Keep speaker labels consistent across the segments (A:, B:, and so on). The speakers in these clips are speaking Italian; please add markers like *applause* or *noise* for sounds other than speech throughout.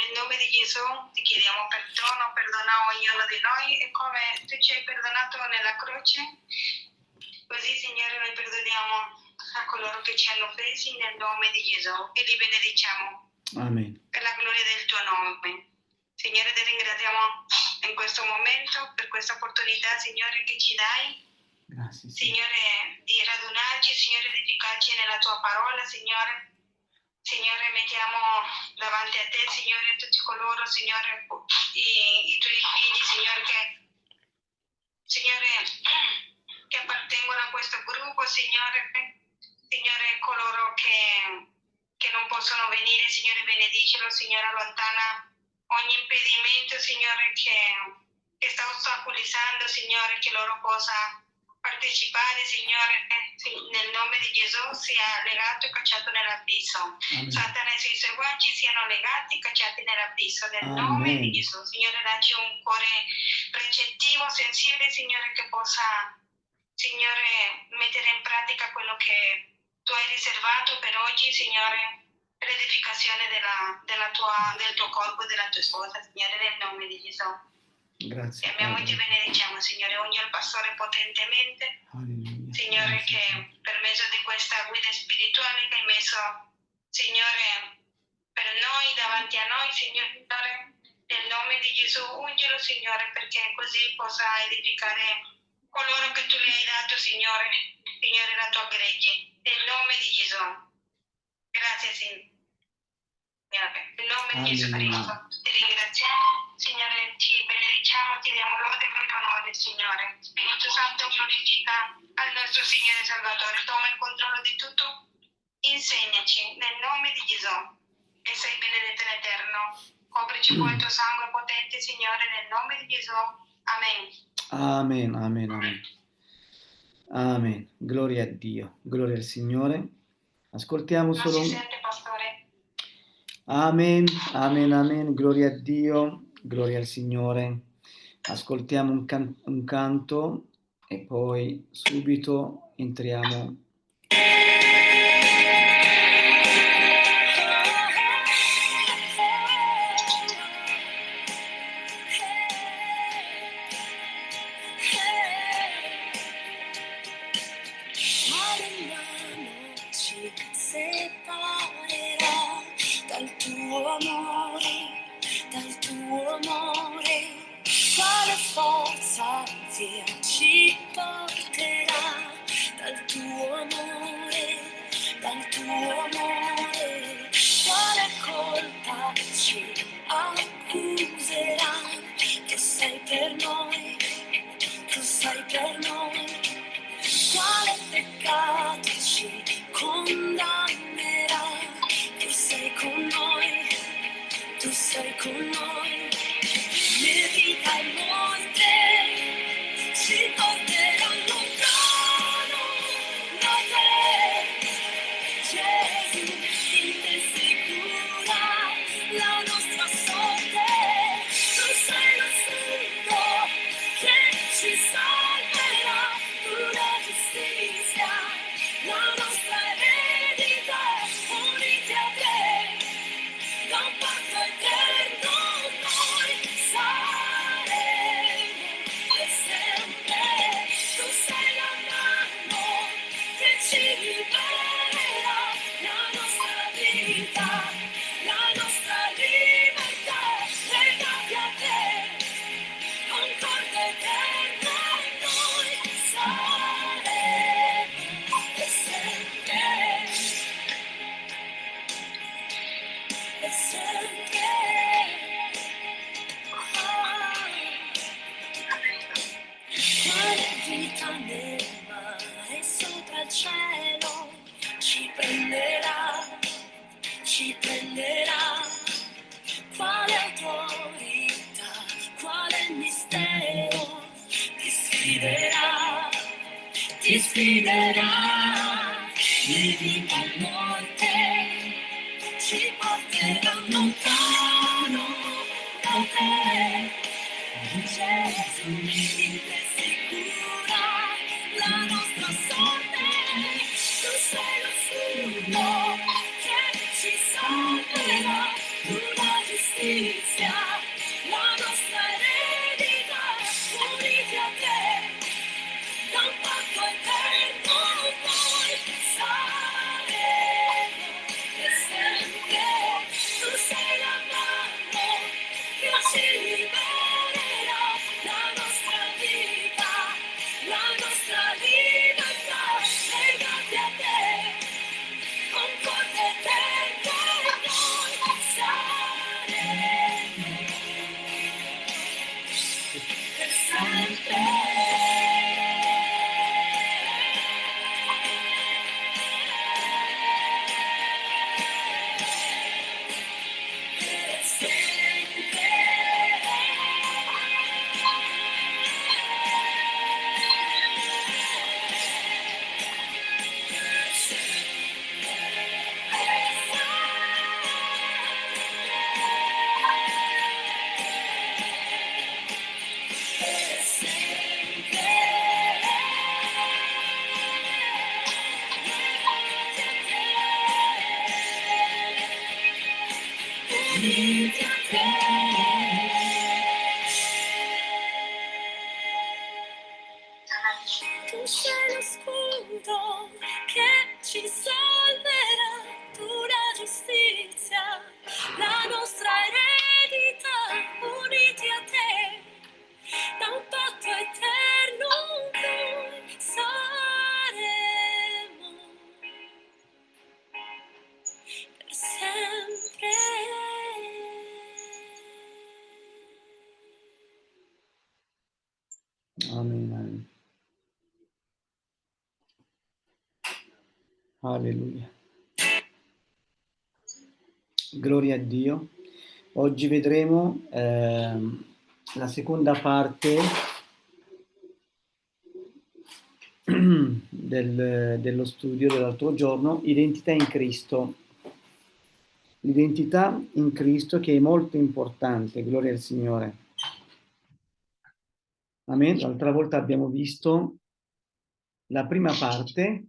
A: Nel nome di Gesù ti chiediamo perdono, perdona ognuno di noi e come tu ci hai perdonato nella croce, così Signore noi perdoniamo a coloro che ci hanno offesi nel nome di Gesù e li benediciamo.
B: Amen.
A: Per la gloria del tuo nome. Signore ti ringraziamo in questo momento per questa opportunità, Signore, che ci dai
B: Grazie. Signore.
A: Di radunarci, Signore, di edificarci nella tua parola, Signore. Signore, mettiamo davanti a te, Signore, tutti coloro, Signore, i, i tuoi figli, Signore, che, Signore, che appartengono a questo gruppo, Signore, Signore, coloro che, che non possono venire, Signore, benedicelo, Signore, allontana ogni impedimento, Signore, che, che sta ostacolizzando, Signore, che loro possa partecipare, Signore, nel nome di Gesù sia legato e cacciato nell'abisso. Satana e i suoi seguaci siano legati e cacciati nell'abisso. Nel
B: Amen.
A: nome di Gesù, Signore, dacci un cuore recettivo, sensibile, Signore, che possa, Signore, mettere in pratica quello che tu hai riservato per oggi, Signore, per l'edificazione della, della tua, del tuo corpo e della tua sposa, Signore, nel nome di Gesù.
B: Grazie.
A: e ti
B: Padre.
A: benediciamo, Signore, ogni al pastore potentemente,
B: Alleluia.
A: Signore,
B: Grazie,
A: che per mezzo di questa guida spirituale che hai messo, Signore, per noi, davanti a noi, Signore, nel nome di Gesù, ungelo, Signore, perché così possa edificare coloro che tu le hai dato, Signore, Signore, la tua gregge, nel nome di Gesù. Grazie, Signore. Nel nome di Gesù
B: Alleluia.
A: Cristo, ti ringraziamo, Signore, ti benediciamo, ti diamo lode per il onore, Signore. Spirito Santo, glorifica al nostro Signore Salvatore, toma il controllo di tutto, insegnaci nel nome di Gesù e sei benedetto in eterno. Coprici con il tuo sangue potente, Signore, nel nome di Gesù. Amen.
B: Amen, amen, amen. Amen. Gloria a Dio, gloria al Signore. Ascoltiamo
A: Non
B: solo...
A: si sente, pastore?
B: Amen, amen, amen. Gloria a Dio, gloria al Signore. Ascoltiamo un, can- un canto e poi subito entriamo.
C: Che
B: Oggi vedremo ehm, la seconda parte *clears throat* del- dello studio dell'altro giorno, identità in Cristo. L'identità in Cristo che è molto importante, gloria al Signore. Amen. L'altra volta abbiamo visto la prima parte,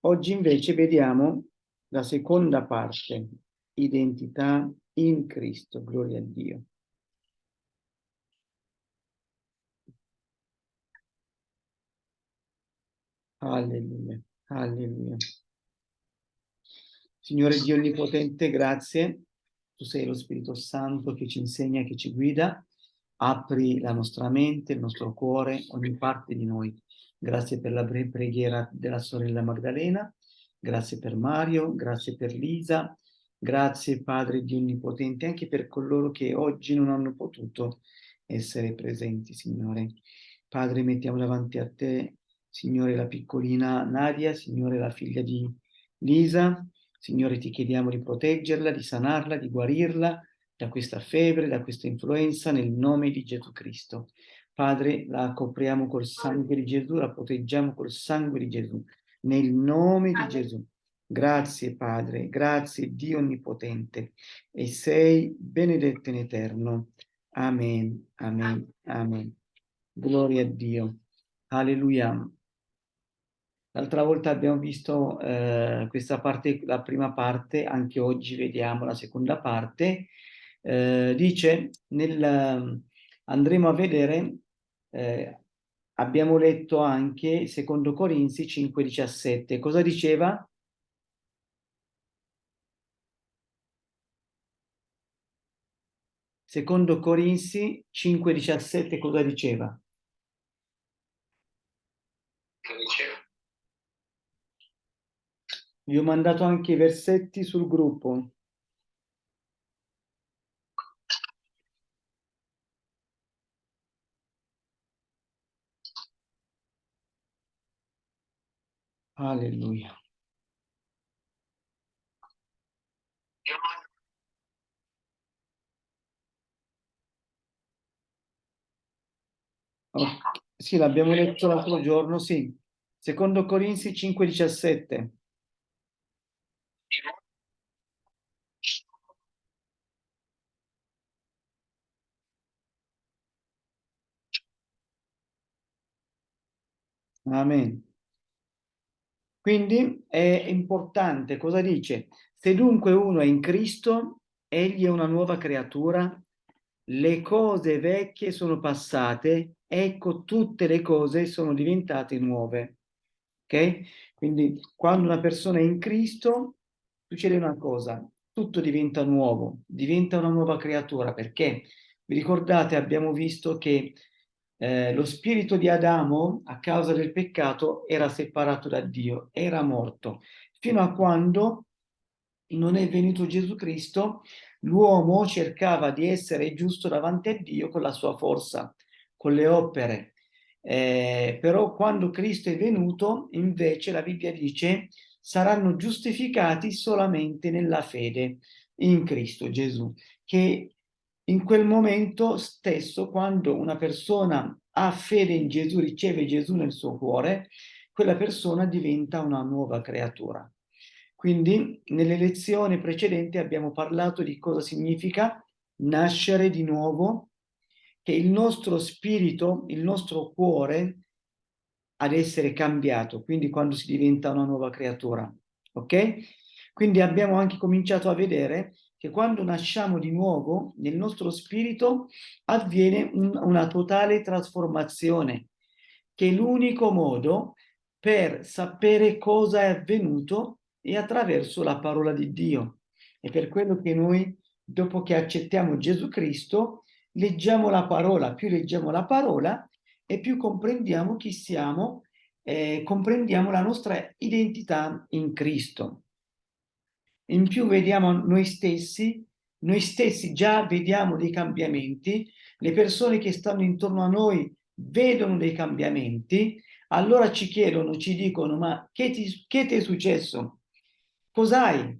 B: oggi invece vediamo la seconda parte, identità in Cristo, gloria a Dio. Alleluia, alleluia. Signore Dio Onnipotente, grazie. Tu sei lo Spirito Santo che ci insegna, che ci guida. Apri la nostra mente, il nostro cuore, ogni parte di noi. Grazie per la preghiera della sorella Magdalena. Grazie per Mario, grazie per Lisa. Grazie Padre Dio Onnipotente anche per coloro che oggi non hanno potuto essere presenti, Signore. Padre, mettiamo davanti a te, Signore, la piccolina Nadia, Signore, la figlia di Lisa. Signore, ti chiediamo di proteggerla, di sanarla, di guarirla da questa febbre, da questa influenza, nel nome di Gesù Cristo. Padre, la copriamo col sangue di Gesù, la proteggiamo col sangue di Gesù, nel nome di. Gesù. Grazie Padre, grazie Dio Onnipotente, e sei benedetto in eterno. Amen, amen, amen. Gloria a Dio. Alleluia. L'altra volta abbiamo visto eh, questa parte, la prima parte, anche oggi vediamo la seconda parte. Eh, dice, nel, andremo a vedere, eh, abbiamo letto anche secondo Corinzi 5,17. Cosa diceva? Secondo Corinzi 5,17 cosa diceva? Vi ho mandato anche i versetti sul gruppo. Alleluia. Oh, sì, l'abbiamo letto l'altro giorno, sì. Secondo Corinzi 5,17. Amen. Quindi è importante, cosa dice? Se dunque uno è in Cristo, egli è una nuova creatura, le cose vecchie sono passate, ecco tutte le cose sono diventate nuove. Ok? Quindi quando una persona è in Cristo, succede una cosa, tutto diventa nuovo, diventa una nuova creatura, perché vi ricordate, abbiamo visto che eh, lo spirito di Adamo, a causa del peccato, era separato da Dio, era morto, fino a quando non è venuto Gesù Cristo, l'uomo cercava di essere giusto davanti a Dio con la sua forza, con le opere. Eh, però quando Cristo è venuto, invece la Bibbia dice, saranno giustificati solamente nella fede in Cristo Gesù, che in quel momento stesso, quando una persona ha fede in Gesù, riceve Gesù nel suo cuore, quella persona diventa una nuova creatura. Quindi nelle lezioni precedenti abbiamo parlato di cosa significa nascere di nuovo, che il nostro spirito, il nostro cuore ad essere cambiato, quindi quando si diventa una nuova creatura, ok? Quindi abbiamo anche cominciato a vedere che quando nasciamo di nuovo, nel nostro spirito avviene un- una totale trasformazione, che è l'unico modo per sapere cosa è avvenuto è attraverso la parola di Dio. È per quello che noi, dopo che accettiamo Gesù Cristo, leggiamo la parola. Più leggiamo la parola e più comprendiamo chi siamo, eh, comprendiamo la nostra identità in Cristo. In più vediamo noi stessi, noi stessi già vediamo dei cambiamenti, le persone che stanno intorno a noi vedono dei cambiamenti, allora ci chiedono, ci dicono, ma che ti, che ti è successo? Cos'hai?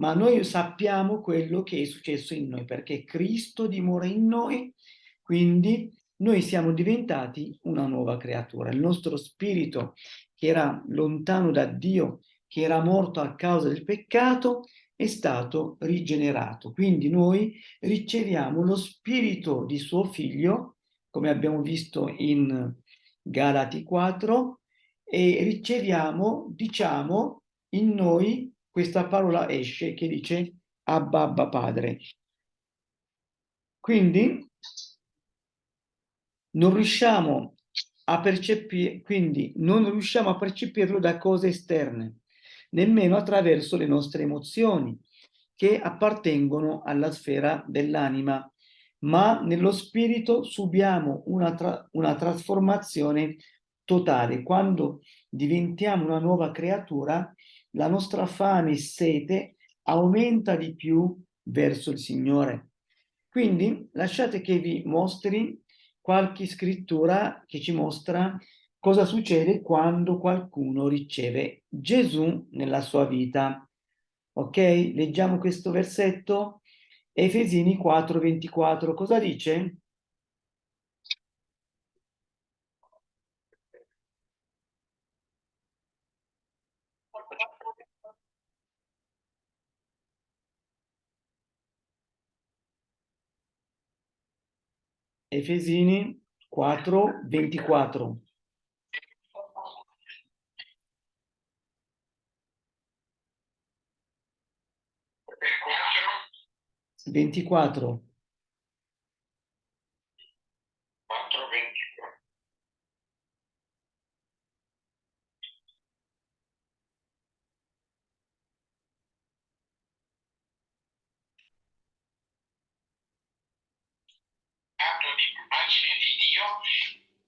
B: Ma noi sappiamo quello che è successo in noi, perché Cristo dimora in noi, quindi noi siamo diventati una nuova creatura. Il nostro spirito, che era lontano da Dio, che era morto a causa del peccato, è stato rigenerato. Quindi noi riceviamo lo spirito di suo figlio, come abbiamo visto in Galati 4, e riceviamo, diciamo, in noi questa parola esce che dice Abba, Abba Padre. Quindi non riusciamo a percepire, quindi non riusciamo a percepirlo da cose esterne, nemmeno attraverso le nostre emozioni che appartengono alla sfera dell'anima, ma nello spirito subiamo una, tra una trasformazione totale. Quando diventiamo una nuova creatura, la nostra fame e sete aumenta di più verso il Signore. Quindi lasciate che vi mostri qualche scrittura che ci mostra cosa succede quando qualcuno riceve Gesù nella sua vita. Ok? Leggiamo questo versetto. Efesini 4:24. Cosa dice? Efesini 4, 24. Ventiquattro.
D: 424. Atto di immagine di Dio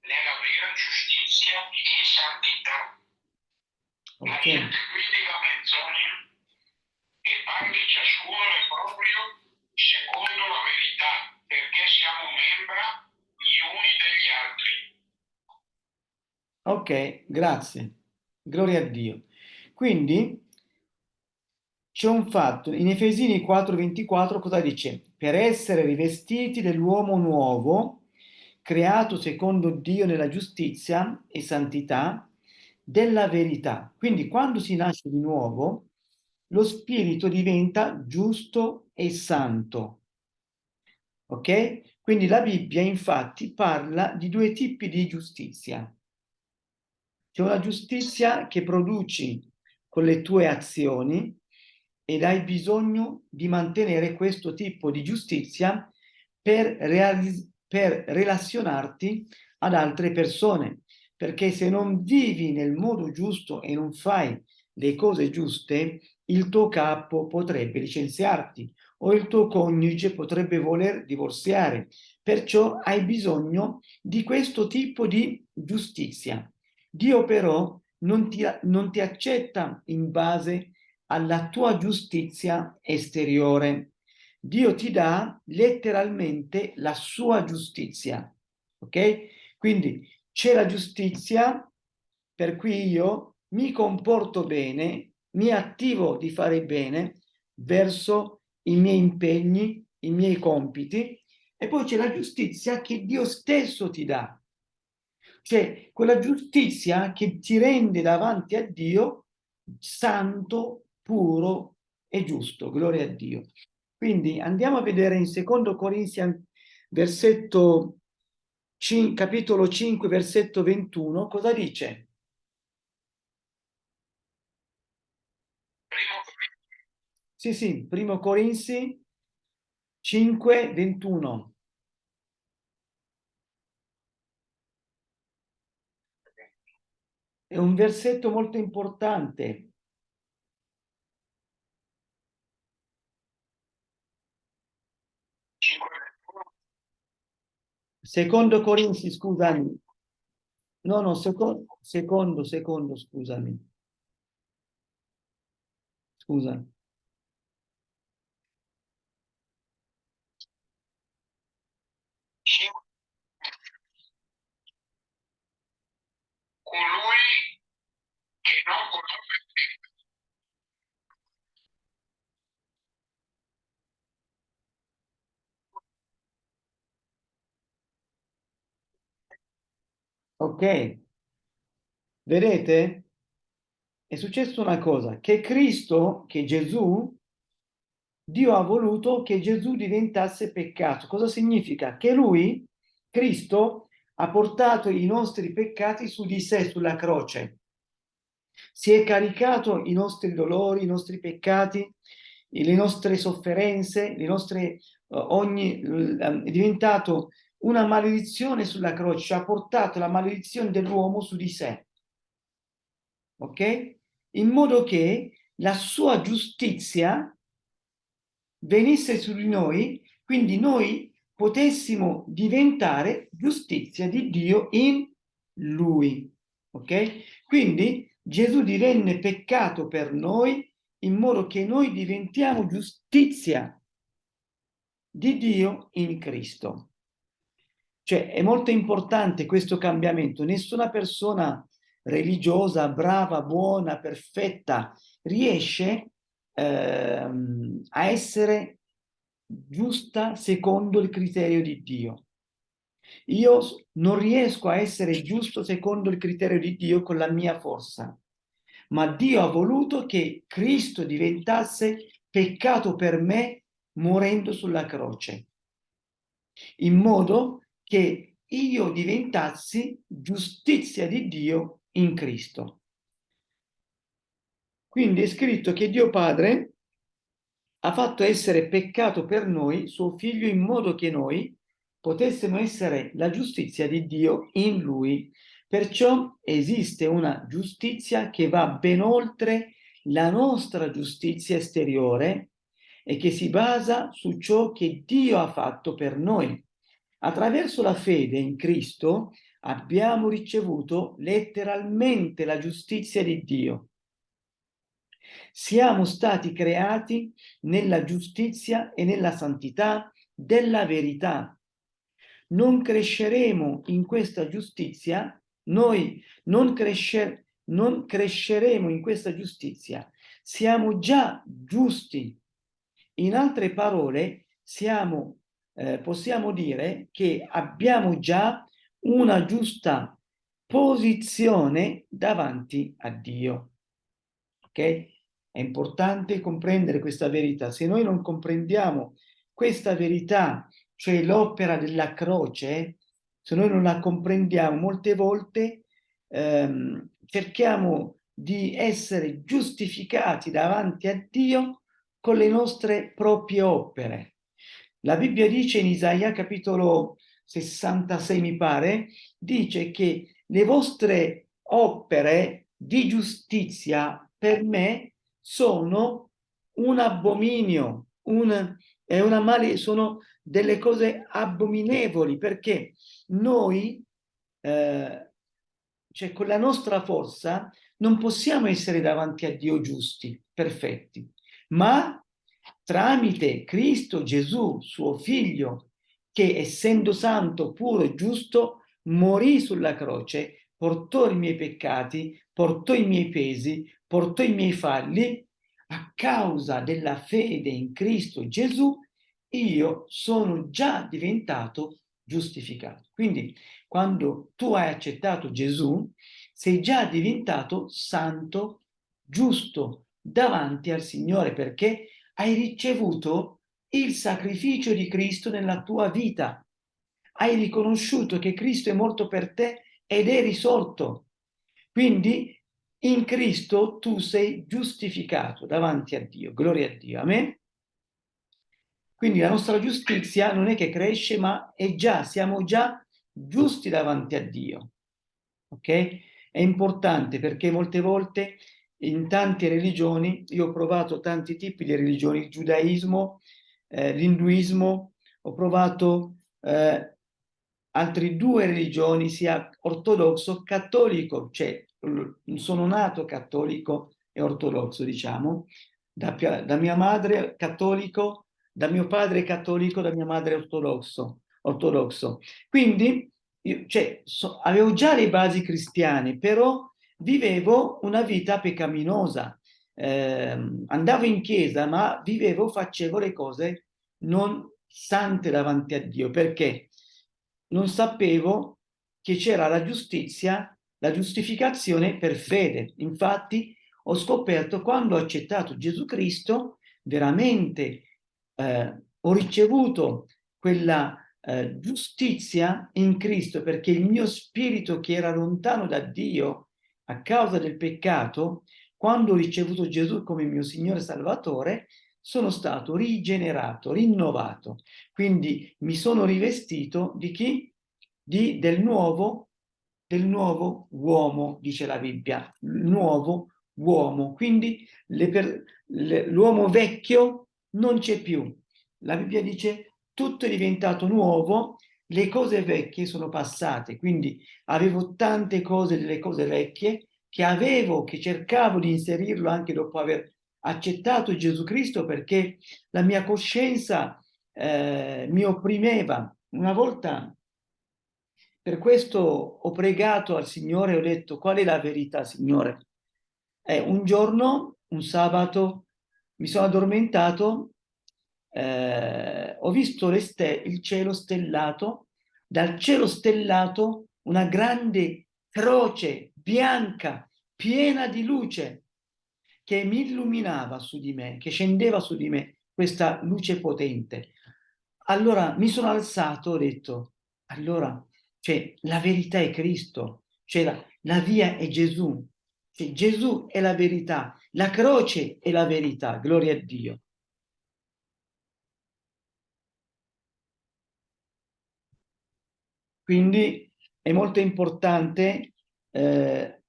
D: nella vera giustizia e santità.
B: Ok.
D: Lasciate quindi la menzogna e parli ciascuno proprio secondo la verità, perché siamo membra gli uni degli altri.
B: Ok, grazie. Gloria a Dio. Quindi c'è un fatto, in Efesini 4:24 cosa dice? Per essere rivestiti dell'uomo nuovo, creato secondo Dio nella giustizia e santità della verità. Quindi quando si nasce di nuovo, lo spirito diventa giusto e santo. Ok? Quindi la Bibbia infatti parla di due tipi di giustizia. C'è una giustizia che produci con le tue azioni ed hai bisogno di mantenere questo tipo di giustizia per, per relazionarti ad altre persone. Perché se non vivi nel modo giusto e non fai le cose giuste, il tuo capo potrebbe licenziarti o il tuo coniuge potrebbe voler divorziare. Perciò hai bisogno di questo tipo di giustizia. Dio però non ti, non ti accetta in base alla tua giustizia esteriore. Dio ti dà letteralmente la sua giustizia. Ok? Quindi c'è la giustizia per cui io mi comporto bene, mi attivo di fare bene verso i miei impegni, i miei compiti e poi c'è la giustizia che Dio stesso ti dà. Cioè quella giustizia che ti rende davanti a Dio santo, puro e giusto. Gloria a Dio. Quindi andiamo a vedere in secondo Corinzi versetto 5, capitolo 5 versetto 21 cosa dice? Sì, sì, primo Corinzi 5, 21. È un versetto molto importante. Secondo Corinzi, scusami. No, no, secondo, secondo, secondo, scusami. Scusa.
D: colui che non conobbe
B: Ok. Vedete? È successo una cosa, che Cristo, che Gesù, Dio ha voluto che Gesù diventasse peccato. Cosa significa? Che lui, Cristo, ha portato i nostri peccati su di sé, sulla croce. Si è caricato i nostri dolori, i nostri peccati, le nostre sofferenze, le nostre, uh, ogni, è diventato una maledizione sulla croce, ha portato la maledizione dell'uomo su di sé. Ok? In modo che la sua giustizia venisse su di noi, quindi noi potessimo diventare giustizia di Dio in lui. Ok? Quindi Gesù divenne peccato per noi in modo che noi diventiamo giustizia di Dio in Cristo. Cioè è molto importante questo cambiamento. Nessuna persona religiosa, brava, buona, perfetta riesce ehm, a essere giusta secondo il criterio di Dio. Io non riesco a essere giusto secondo il criterio di Dio con la mia forza, ma Dio ha voluto che Cristo diventasse peccato per me morendo sulla croce, in modo che io diventassi giustizia di Dio in Cristo. Quindi è scritto che Dio Padre ha fatto essere peccato per noi suo figlio in modo che noi potessimo essere la giustizia di Dio in lui. Perciò esiste una giustizia che va ben oltre la nostra giustizia esteriore e che si basa su ciò che Dio ha fatto per noi. Attraverso la fede in Cristo abbiamo ricevuto letteralmente la giustizia di Dio. Siamo stati creati nella giustizia e nella santità della verità. Non cresceremo in questa giustizia, noi non, crescer non cresceremo in questa giustizia. Siamo già giusti. In altre parole, siamo, eh, possiamo dire che abbiamo già una giusta posizione davanti a Dio. Ok? È importante comprendere questa verità. Se noi non comprendiamo questa verità, cioè l'opera della croce, se noi non la comprendiamo, molte volte ehm, cerchiamo di essere giustificati davanti a Dio con le nostre proprie opere. La Bibbia dice in Isaia capitolo 66 mi pare, dice che le vostre opere di giustizia per me sono un abominio, un, è una male, sono delle cose abominevoli perché noi, eh, cioè con la nostra forza, non possiamo essere davanti a Dio giusti, perfetti, ma tramite Cristo Gesù, suo figlio, che essendo santo, puro e giusto, morì sulla croce, portò i miei peccati, portò i miei pesi, portò i miei falli, a causa della fede in Cristo Gesù, io sono già diventato giustificato. Quindi quando tu hai accettato Gesù, sei già diventato santo, giusto davanti al Signore perché hai ricevuto il sacrificio di Cristo nella tua vita. Hai riconosciuto che Cristo è morto per te ed è risorto. Quindi in Cristo tu sei giustificato davanti a Dio. Gloria a Dio. Amen. Quindi la nostra giustizia non è che cresce, ma è già, siamo già giusti davanti a Dio. Ok? È importante perché molte volte in tante religioni, io ho provato tanti tipi di religioni, il giudaismo, eh, l'induismo, ho provato eh, altre due religioni, sia ortodosso, cattolico, cioè sono nato cattolico e ortodosso, diciamo, da, da mia madre cattolico, da mio padre cattolico, da mia madre ortodosso. ortodosso. Quindi io, cioè, so, avevo già le basi cristiane, però vivevo una vita peccaminosa. Eh, andavo in chiesa, ma vivevo, facevo le cose non sante davanti a Dio, perché non sapevo che c'era la giustizia, la giustificazione per fede. Infatti ho scoperto quando ho accettato Gesù Cristo, veramente eh, ho ricevuto quella eh, giustizia in Cristo, perché il mio spirito che era lontano da Dio a causa del peccato, quando ho ricevuto Gesù come mio Signore Salvatore, sono stato rigenerato, rinnovato. Quindi mi sono rivestito di chi? Di, del, nuovo, del nuovo uomo, dice la Bibbia, nuovo uomo. Quindi l'uomo vecchio non c'è più. La Bibbia dice tutto è diventato nuovo, le cose vecchie sono passate. Quindi avevo tante cose delle cose vecchie che avevo, che cercavo di inserirlo anche dopo aver accettato Gesù Cristo perché la mia coscienza eh, mi opprimeva. Una volta, per questo ho pregato al Signore ho detto qual è la verità, Signore? Eh, un giorno, un sabato, mi sono addormentato, eh, ho visto il cielo stellato, dal cielo stellato una grande croce bianca, piena di luce, che mi illuminava su di me, che scendeva su di me questa luce potente. Allora mi sono alzato, ho detto, allora, cioè, la verità è Cristo, cioè la, la via è Gesù, cioè, Gesù è la verità, la croce è la verità, gloria a Dio. Quindi è molto importante eh,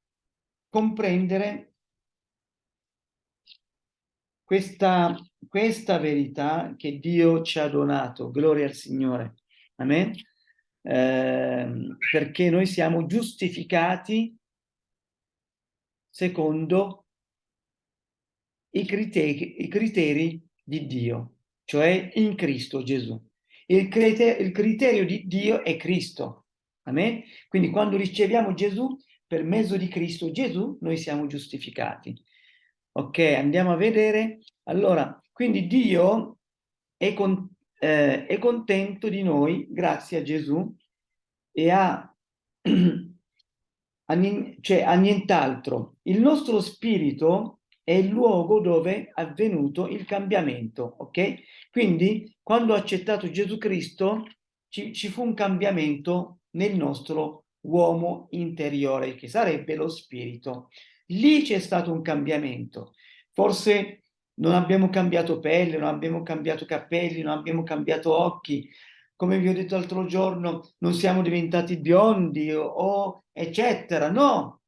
B: comprendere questa, questa verità che Dio ci ha donato, gloria al Signore, amen, eh, perché noi siamo giustificati secondo i criteri, i criteri di Dio, cioè in Cristo Gesù. Il criterio, il criterio di Dio è Cristo, amen? Quindi quando riceviamo Gesù, per mezzo di Cristo Gesù, noi siamo giustificati. Ok, andiamo a vedere. Allora, quindi Dio è, con, eh, è contento di noi, grazie a Gesù, e ha, *clears throat* cioè, a nient'altro. Il nostro spirito è il luogo dove è avvenuto il cambiamento, ok? Quindi, quando ho accettato Gesù Cristo, ci, ci fu un cambiamento nel nostro uomo interiore, che sarebbe lo spirito. Lì c'è stato un cambiamento. Forse non abbiamo cambiato pelle, non abbiamo cambiato capelli, non abbiamo cambiato occhi. Come vi ho detto l'altro giorno, non siamo diventati biondi o, o eccetera. No,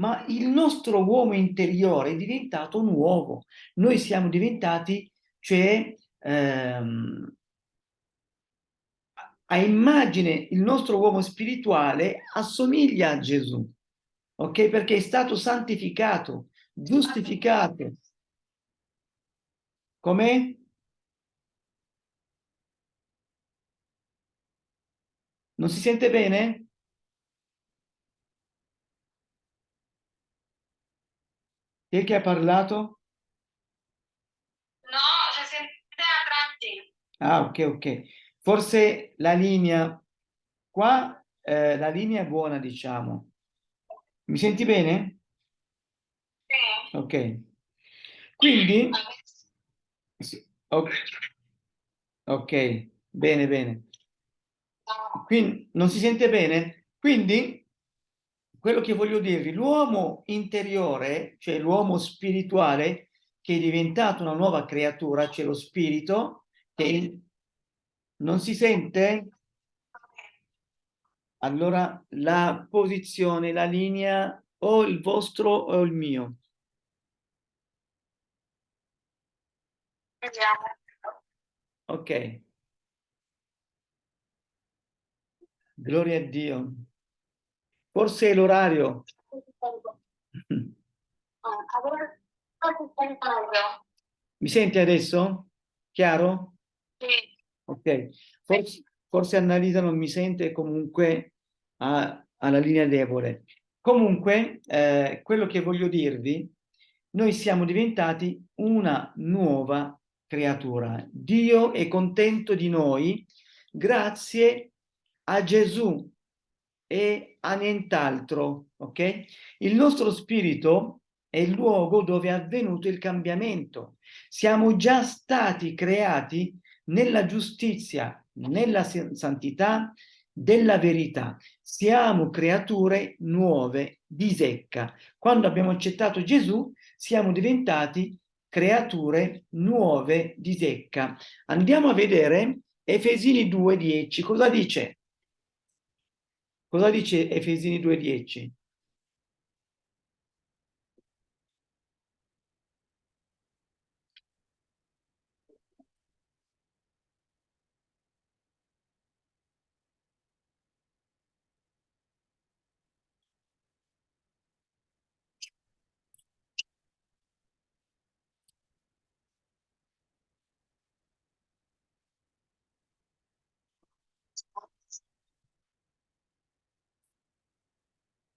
B: ma il nostro uomo interiore è diventato nuovo. Noi siamo diventati, cioè, ehm, a immagine, il nostro uomo spirituale assomiglia a Gesù ok? Perché è stato santificato, giustificato. Come? Non si sente bene? Chi è che ha parlato?
A: No, si sente a tratti.
B: Ah, ok, ok. Forse la linea qua, eh, la linea è buona, diciamo. Mi senti bene?
A: Sì.
B: Ok. Quindi... Ok, ok, bene, bene. Quindi non si sente bene? Quindi quello che voglio dirvi, l'uomo interiore, cioè l'uomo spirituale, che è diventato una nuova creatura, c'è lo spirito, che non si sente? Allora la posizione, la linea, o il vostro o il mio. Ok. Gloria a Dio. Forse è l'orario. Mi senti adesso? Chiaro?
A: Sì.
B: Ok. Forse, forse Annalisa non mi sente comunque ha, ha la linea debole. Comunque, eh, quello che voglio dirvi, noi siamo diventati una nuova creatura. Dio è contento di noi grazie a Gesù e a nient'altro, ok? Il nostro spirito è il luogo dove è avvenuto il cambiamento. Siamo già stati creati nella giustizia, nella santità della verità. Siamo creature nuove di secca. Quando abbiamo accettato Gesù, siamo diventati creature nuove di secca. Andiamo a vedere Efesini 2.10. Cosa dice? Cosa dice Efesini 2.10?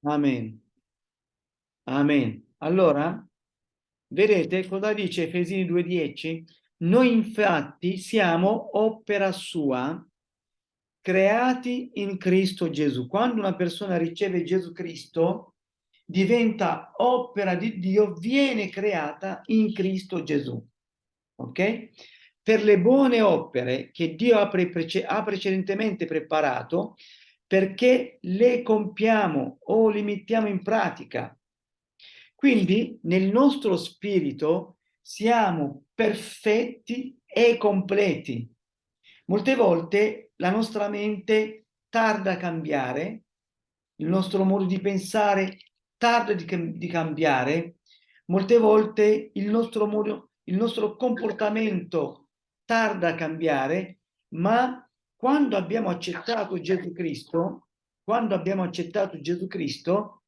B: Amen. Amen. Allora, vedete cosa dice Efesini 2.10? Noi infatti siamo opera sua, creati in Cristo Gesù. Quando una persona riceve Gesù Cristo, diventa opera di Dio, viene creata in Cristo Gesù. Ok? Per le buone opere che Dio ha, pre ha precedentemente preparato, perché le compiamo o le mettiamo in pratica. Quindi nel nostro spirito siamo perfetti e completi. Molte volte la nostra mente tarda a cambiare, il nostro modo di pensare tarda di, di cambiare, molte volte il nostro, modo, il nostro comportamento tarda a cambiare, ma quando abbiamo accettato Gesù Cristo, quando abbiamo accettato Gesù Cristo,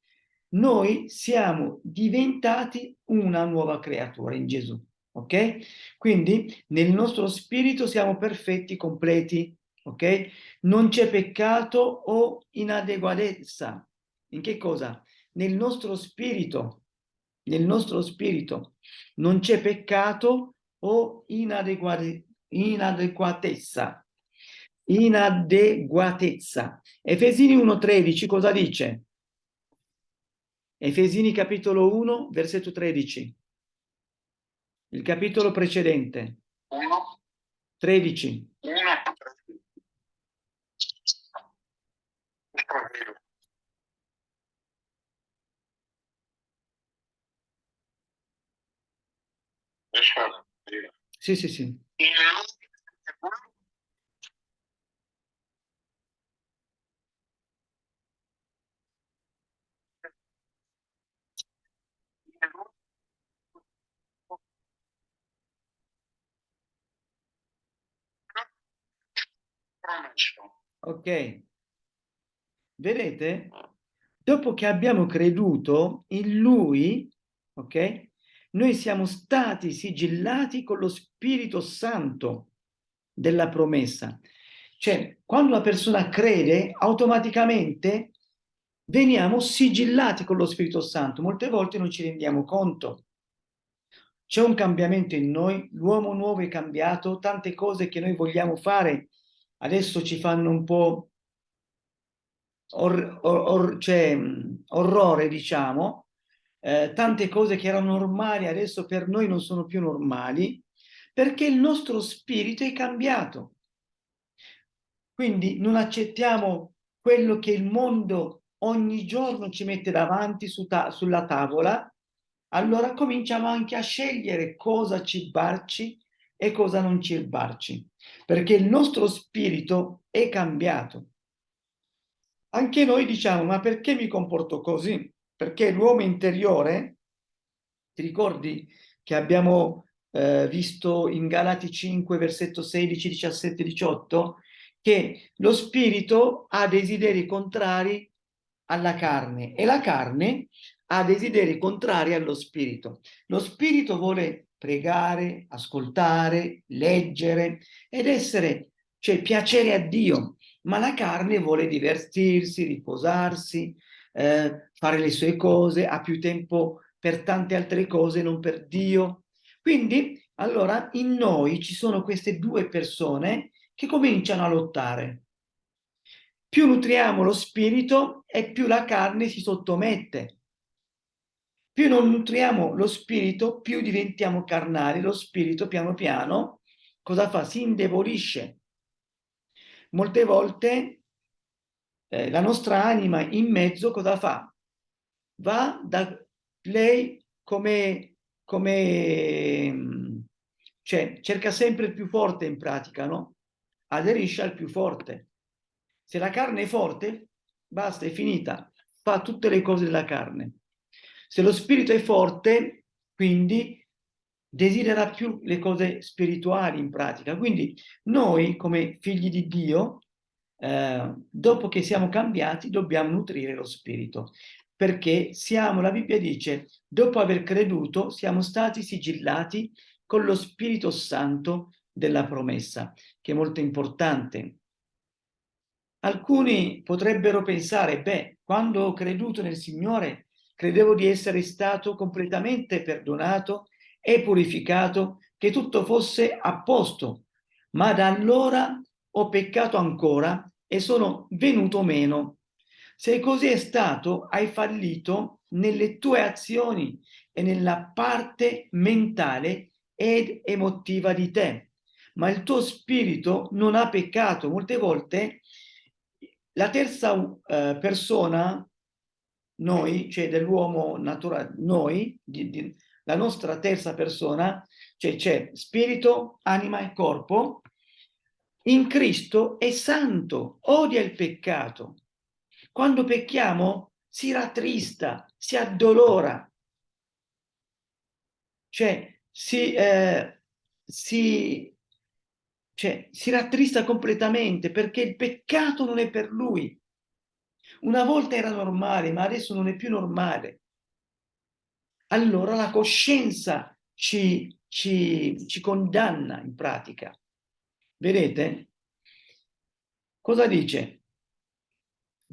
B: noi siamo diventati una nuova creatura in Gesù, ok? Quindi nel nostro spirito siamo perfetti, completi, ok? Non c'è peccato o inadeguatezza. In che cosa? Nel nostro spirito, nel nostro spirito non c'è peccato o inadeguatezza inadeguatezza. Efesini 1.13 cosa dice? Efesini capitolo 1, versetto 13. Il capitolo precedente.
D: 1.
B: 13.
D: 1.
B: Sì, sì, sì.
D: In
B: Ok. Vedete? Dopo che abbiamo creduto in Lui, ok? Noi siamo stati sigillati con lo Spirito Santo della promessa. Cioè, quando una persona crede, automaticamente veniamo sigillati con lo Spirito Santo. Molte volte non ci rendiamo conto. C'è un cambiamento in noi, l'uomo nuovo è cambiato, tante cose che noi vogliamo fare adesso ci fanno un po' or, or, or, cioè, orrore, diciamo, eh, tante cose che erano normali adesso per noi non sono più normali, perché il nostro spirito è cambiato. Quindi non accettiamo quello che il mondo ogni giorno ci mette davanti su ta sulla tavola, allora cominciamo anche a scegliere cosa cibarci e cosa non cibarci, perché il nostro spirito è cambiato. Anche noi diciamo, ma perché mi comporto così? Perché l'uomo interiore, ti ricordi che abbiamo eh, visto in Galati 5, versetto 16, 17, 18, che lo spirito ha desideri contrari alla carne e la carne ha desideri contrari allo spirito. Lo spirito vuole pregare, ascoltare, leggere ed essere, cioè piacere a Dio, ma la carne vuole divertirsi, riposarsi, eh, fare le sue cose, ha più tempo per tante altre cose, non per Dio. Quindi, allora, in noi ci sono queste due persone che cominciano a lottare. Più nutriamo lo spirito e più la carne si sottomette. Più non nutriamo lo spirito, più diventiamo carnali. Lo spirito piano piano cosa fa? Si indebolisce. Molte volte eh, la nostra anima in mezzo cosa fa? Va da lei come, come cioè cerca sempre il più forte in pratica, no? Aderisce al più forte. Se la carne è forte, basta, è finita, fa tutte le cose della carne. Se lo spirito è forte, quindi desidera più le cose spirituali in pratica. Quindi noi, come figli di Dio, eh, dopo che siamo cambiati, dobbiamo nutrire lo spirito. Perché siamo, la Bibbia dice, dopo aver creduto, siamo stati sigillati con lo Spirito Santo della promessa, che è molto importante. Alcuni potrebbero pensare, beh, quando ho creduto nel Signore, credevo di essere stato completamente perdonato e purificato, che tutto fosse a posto, ma da allora ho peccato ancora e sono venuto meno. Se così è stato, hai fallito nelle tue azioni e nella parte mentale ed emotiva di te, ma il tuo spirito non ha peccato. Molte volte la terza uh, persona, noi, cioè dell'uomo naturale, noi, di, di, la nostra terza persona, cioè c'è spirito, anima e corpo, in Cristo è santo, odia il peccato. Quando pecchiamo si rattrista, si addolora, cioè si, eh, si cioè, si rattrista completamente perché il peccato non è per lui. Una volta era normale, ma adesso non è più normale. Allora la coscienza ci, ci, ci condanna in pratica. Vedete? Cosa dice?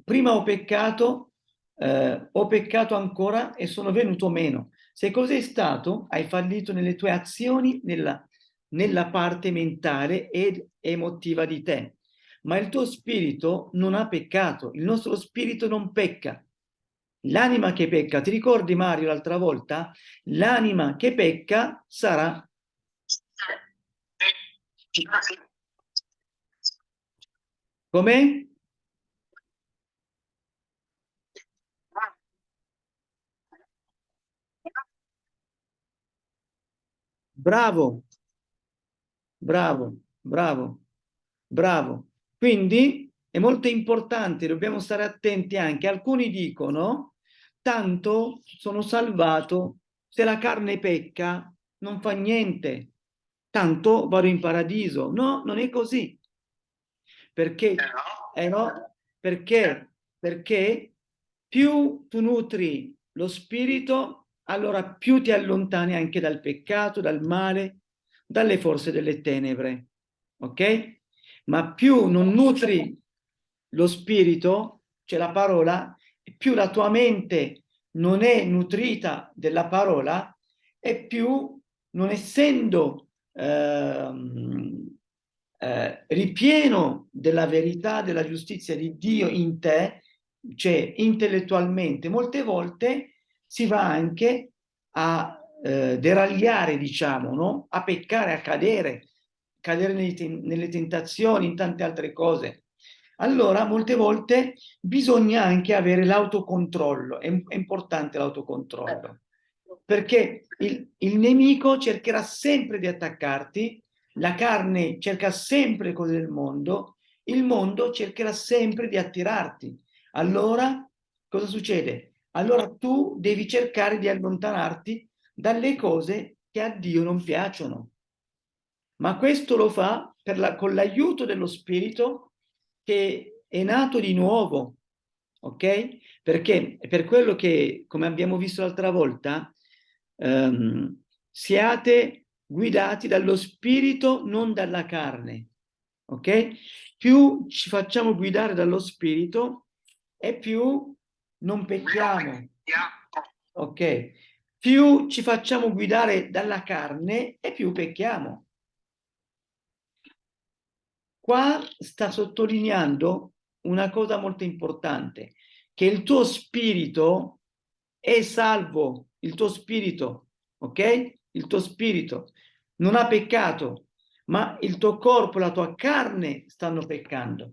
B: Prima ho peccato, eh, ho peccato ancora e sono venuto meno. Se cos'è stato, hai fallito nelle tue azioni, nella nella parte mentale ed emotiva di te. Ma il tuo spirito non ha peccato, il nostro spirito non pecca. L'anima che pecca, ti ricordi Mario l'altra volta? L'anima che pecca sarà... Come? Bravo, Bravo, bravo, bravo. Quindi è molto importante, dobbiamo stare attenti anche. Alcuni dicono, tanto sono salvato, se la carne pecca non fa niente, tanto vado in paradiso. No, non è così. Perché, eh no, perché, perché più tu nutri lo spirito, allora più ti allontani anche dal peccato, dal male, dalle forze delle tenebre, ok? Ma più non nutri lo spirito, cioè la parola, più la tua mente non è nutrita della parola e più non essendo eh, eh, ripieno della verità, della giustizia di Dio in te, cioè intellettualmente, molte volte si va anche a eh, deragliare, diciamo, no? a peccare, a cadere, cadere nelle, tentazioni, in tante altre cose. allora molte volte bisogna anche avere l'autocontrollo, è, è importante l'autocontrollo, perché il, il nemico cercherà sempre di attaccarti, la carne cerca sempre cose del mondo, il mondo cercherà sempre di attirarti. Allora cosa succede? Allora tu devi cercare di allontanarti dalle cose che a Dio non piacciono. Ma questo lo fa la, con l'aiuto dello Spirito che è nato di nuovo, ok? Perché è per quello che, come abbiamo visto l'altra volta, ehm, siate guidati dallo Spirito, non dalla carne, ok? Più ci facciamo guidare dallo Spirito e più non pecchiamo, ok? Più ci facciamo guidare dalla carne e più pecchiamo. Qua sta sottolineando una cosa molto importante, che il tuo spirito è salvo, il tuo spirito, ok? Il tuo spirito non ha peccato, ma il tuo corpo, la tua carne stanno peccando.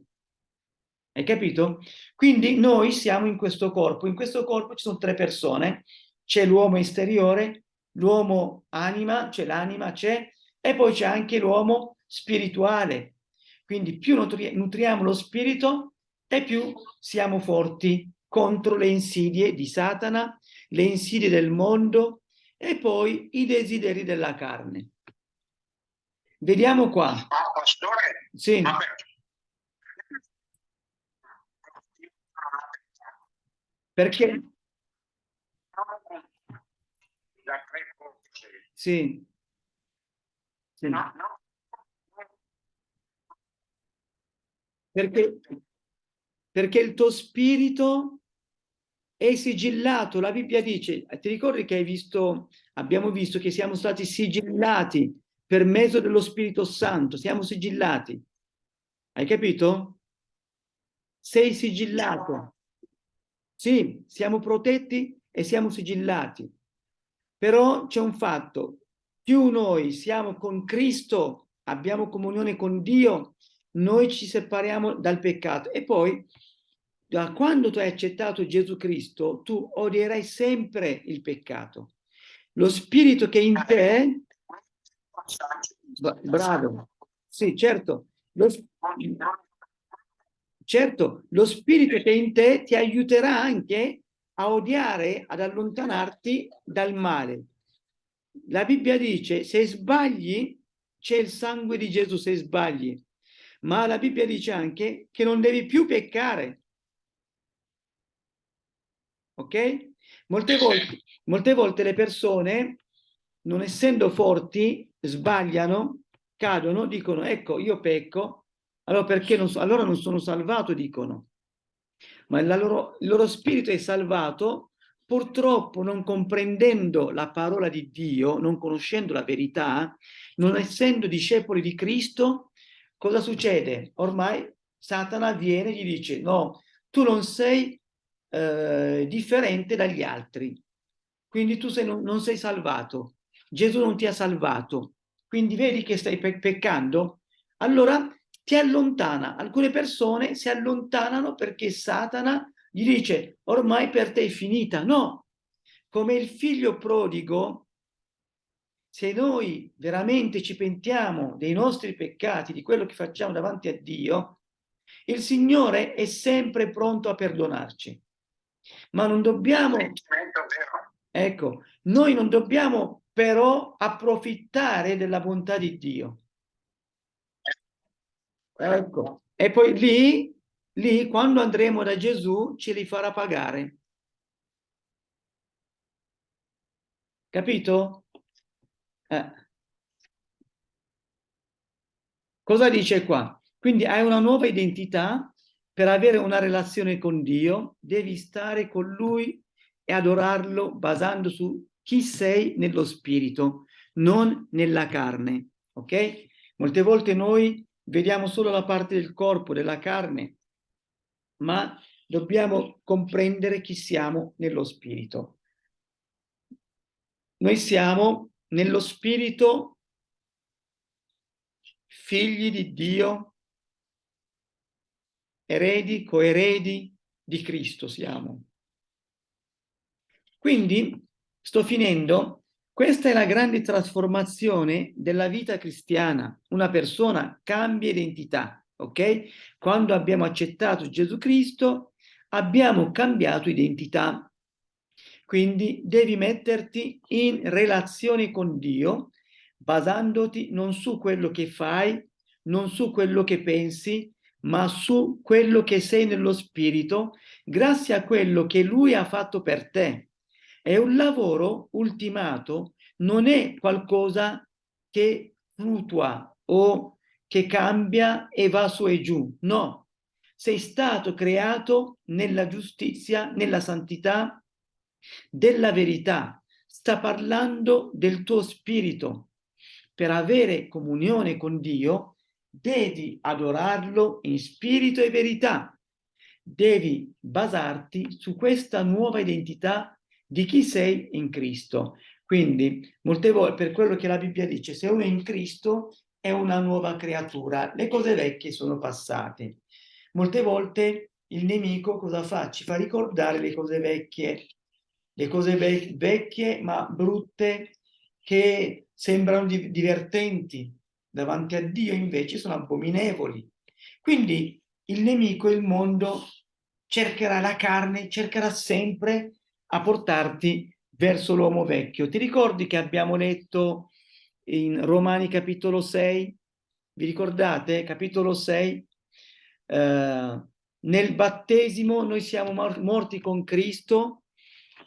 B: Hai capito? Quindi noi siamo in questo corpo, in questo corpo ci sono tre persone, c'è l'uomo esteriore, l'uomo anima, c'è l'anima, c'è, e poi c'è anche l'uomo spirituale, quindi più nutri nutriamo lo spirito e più siamo forti contro le insidie di Satana, le insidie del mondo e poi i desideri della carne. Vediamo qua.
D: Ma pastore,
B: sì.
D: vabbè.
B: Perché? Sì. sì.
D: No, no.
B: Perché, perché il tuo spirito è sigillato. La Bibbia dice, ti ricordi che hai visto, abbiamo visto che siamo stati sigillati per mezzo dello Spirito Santo, siamo sigillati. Hai capito? Sei sigillato. Sì, siamo protetti e siamo sigillati. Però c'è un fatto, più noi siamo con Cristo, abbiamo comunione con Dio, noi ci separiamo dal peccato. E poi da quando tu hai accettato Gesù Cristo tu odierai sempre il peccato. Lo spirito che in te bravo. Sì certo. Lo, certo lo spirito che in te ti aiuterà anche a odiare ad allontanarti dal male. La Bibbia dice se sbagli c'è il sangue di Gesù se sbagli ma la Bibbia dice anche che non devi più peccare. Ok? Molte volte, molte volte le persone, non essendo forti, sbagliano, cadono, dicono, ecco, io pecco, allora perché non, so, allora non sono salvato, dicono. Ma loro, il loro spirito è salvato, purtroppo non comprendendo la parola di Dio, non conoscendo la verità, non essendo discepoli di Cristo, cosa succede? Ormai Satana viene e gli dice no, tu non sei eh, differente dagli altri, quindi tu sei, non, non, sei salvato, Gesù non ti ha salvato, quindi vedi che stai pe peccando? Allora ti allontana, alcune persone si allontanano perché Satana gli dice ormai per te è finita, no, come il figlio prodigo se noi veramente ci pentiamo dei nostri peccati, di quello che facciamo davanti a Dio, il Signore è sempre pronto a perdonarci. Ma non dobbiamo... Ecco, noi non dobbiamo però approfittare della bontà di Dio. Ecco, e poi lì, lì quando andremo da Gesù ce li farà pagare. Capito? Eh. Cosa dice qua? Quindi hai una nuova identità, per avere una relazione con Dio devi stare con Lui e adorarlo basando su chi sei nello spirito, non nella carne, ok? Molte volte noi vediamo solo la parte del corpo, della carne, ma dobbiamo comprendere chi siamo nello spirito. Noi siamo nello spirito figli di Dio eredi, coeredi di Cristo siamo. Quindi, sto finendo, questa è la grande trasformazione della vita cristiana. Una persona cambia identità, ok? Quando abbiamo accettato Gesù Cristo, abbiamo cambiato identità. Quindi devi metterti in relazione con Dio, basandoti non su quello che fai, non su quello che pensi, ma su quello che sei nello spirito, grazie a quello che Lui ha fatto per te. È un lavoro ultimato, non è qualcosa che flutua o che cambia e va su e giù, no. Sei stato creato nella giustizia, nella santità, della verità. Sta parlando del tuo spirito. Per avere comunione con Dio, devi adorarlo in spirito e verità. Devi basarti su questa nuova identità di chi sei in Cristo. Quindi, molte volte, per quello che la Bibbia dice, se uno è in Cristo è una nuova creatura, le cose vecchie sono passate. Molte volte il nemico cosa fa? Ci fa ricordare le cose vecchie, le cose vec vecchie ma brutte che sembrano di divertenti, davanti a Dio invece sono abominevoli. Quindi il nemico, il mondo, cercherà la carne, cercherà sempre a portarti verso l'uomo vecchio. Ti ricordi che abbiamo letto in Romani capitolo 6? Vi ricordate? Capitolo 6. Eh, nel battesimo noi siamo morti con Cristo,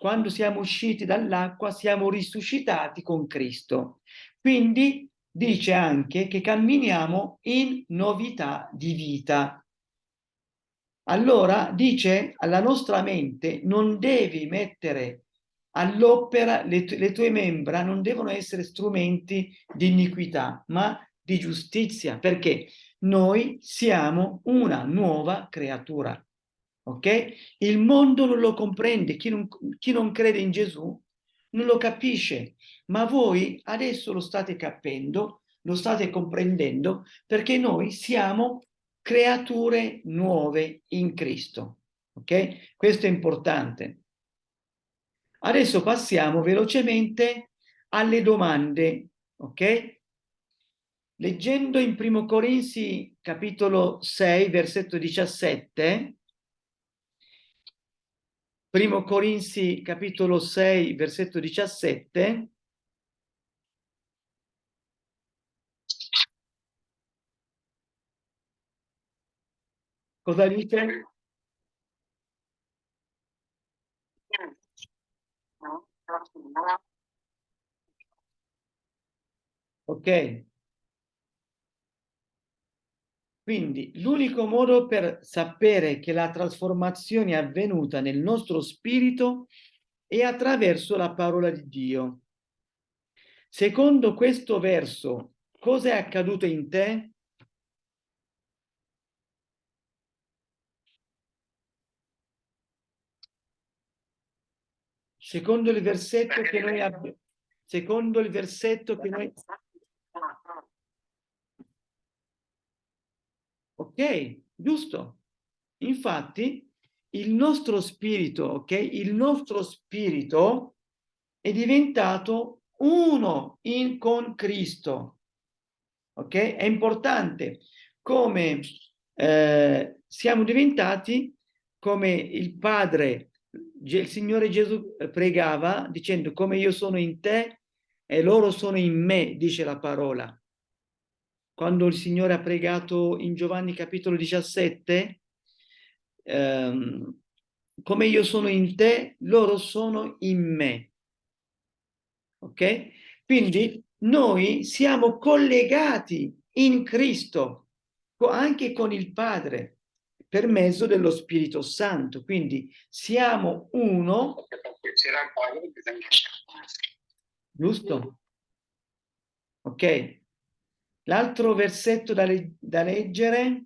B: quando siamo usciti dall'acqua siamo risuscitati con Cristo. Quindi dice anche che camminiamo in novità di vita. Allora dice alla nostra mente non devi mettere all'opera le, le tue membra non devono essere strumenti di iniquità ma di giustizia perché noi siamo una nuova creatura ok? Il mondo non lo comprende. Chi non, chi non crede in Gesù non lo capisce. Ma voi adesso lo state capendo lo state comprendendo perché noi siamo creature nuove in Cristo. Ok? Questo è importante. Adesso passiamo velocemente alle domande, ok? Leggendo in Primo Corinzi capitolo 6, versetto 17, Primo Corinzi capitolo 6, versetto 17, cosa dice? Ok. Quindi l'unico modo per sapere che la trasformazione è avvenuta nel nostro spirito è attraverso la parola di Dio. Secondo questo verso, cosa è accaduto in te? Secondo il versetto che noi abbiamo, secondo il versetto che noi... Ok, giusto. Infatti, il nostro spirito, ok? Il nostro spirito è diventato uno in, con Cristo. Ok? È importante come eh, siamo diventati come il Padre il Signore Gesù pregava dicendo come io sono in te e loro sono in me, dice la parola. Quando il Signore ha pregato in Giovanni capitolo 17, ehm, come io sono in te, loro sono in me. Ok? Quindi noi siamo collegati in Cristo, anche con il Padre per mezzo dello Spirito Santo. Quindi siamo uno. Giusto? Ok. L'altro versetto da, le da, leggere,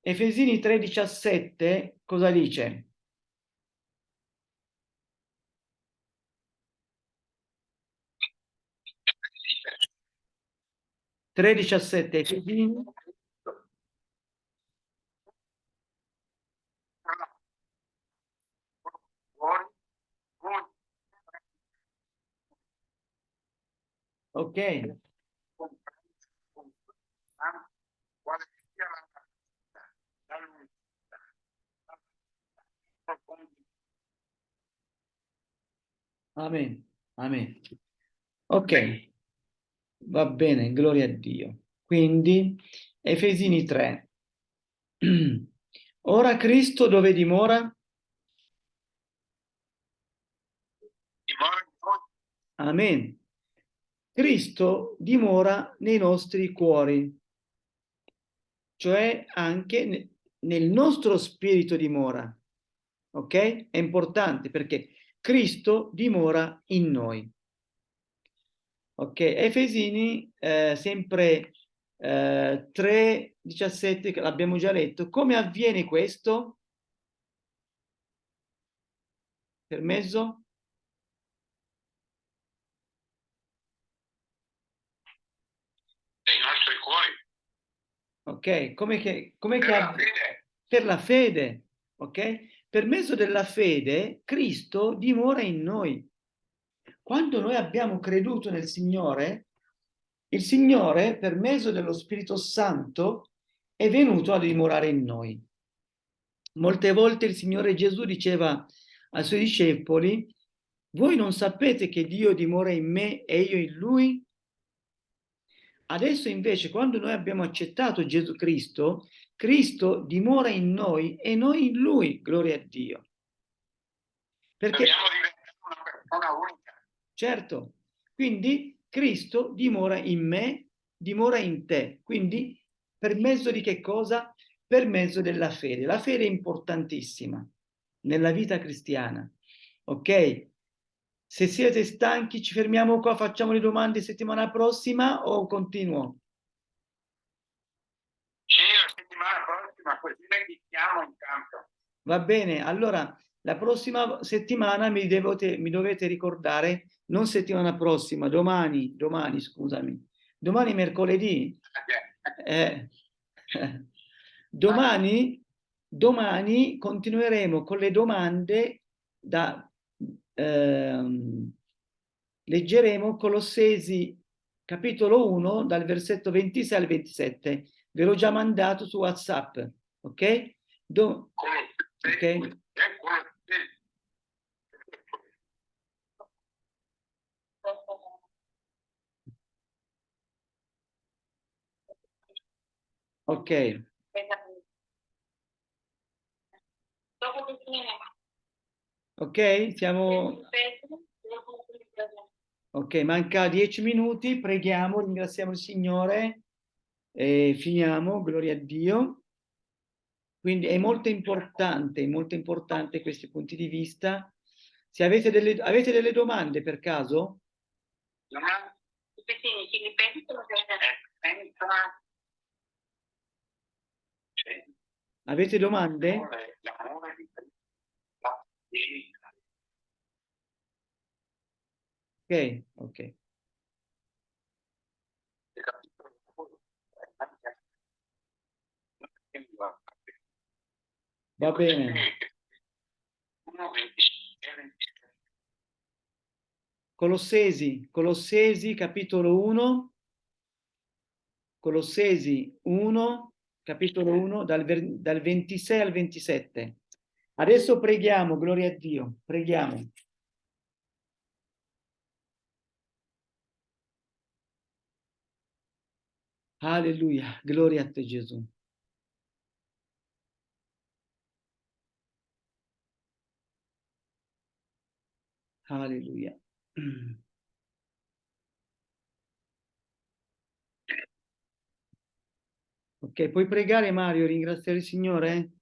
B: Efesini 3,17, cosa dice? Tre diciassette Ok. Amen, amen. Ok, va bene, gloria a Dio. Quindi, Efesini 3. *clears throat* Ora Cristo dove dimora? Amen. Cristo dimora nei nostri cuori, cioè anche ne- nel nostro spirito dimora. Ok? È importante perché Cristo dimora in noi. Ok, Efesini, eh, sempre eh, 3, 17, che l'abbiamo già letto. Come avviene questo? Permesso?
D: nei nostri cuori.
B: Ok, come che, come che
D: Per la
B: avv-
D: fede,
B: per la fede, ok? Per mezzo della fede Cristo dimora in noi. Quando noi abbiamo creduto nel Signore, il Signore, per mezzo dello Spirito Santo, è venuto a dimorare in noi. Molte volte il Signore Gesù diceva ai suoi discepoli, voi non sapete che Dio dimora in me e io in Lui? Adesso invece, quando noi abbiamo accettato Gesù Cristo, Cristo dimora in noi e noi in Lui, gloria a Dio. Perché,
D: dobbiamo diventare una persona unica.
B: certo, quindi Cristo dimora in me, dimora in te. Quindi, per mezzo di che cosa? Per mezzo della fede. La fede è importantissima nella vita cristiana, ok? Se siete stanchi, ci fermiamo qua, facciamo le domande settimana prossima o continuo?
D: Sì, la settimana prossima, così la iniziamo in campo.
B: Va bene, allora la prossima settimana mi, devote- mi dovete ricordare, non settimana prossima, domani, domani, scusami, domani mercoledì, *laughs* eh, *laughs* domani, domani continueremo con le domande da, ehm, leggeremo Colossesi capitolo 1 dal versetto 26 al 27, ve l'ho già mandato su WhatsApp, ok? Do-
D: Ok.
B: Ok.
A: Dopo che finiamo.
B: Ok, siamo... Ok, manca dieci minuti, preghiamo, ringraziamo il Signore e finiamo, gloria a Dio. Quindi è molto importante, molto importante questi punti di vista. Se avete delle, avete delle domande per caso, avete domande?
D: L'amore di.
B: Ok, ok. Va bene. Colossesi, Colossesi capitolo 1, Colossesi 1, capitolo 1, dal, dal 26 al 27. Adesso preghiamo, gloria a Dio, preghiamo. Alleluia, gloria a te Gesù. Alleluia. Ok, puoi pregare Mario, ringraziare il Signore?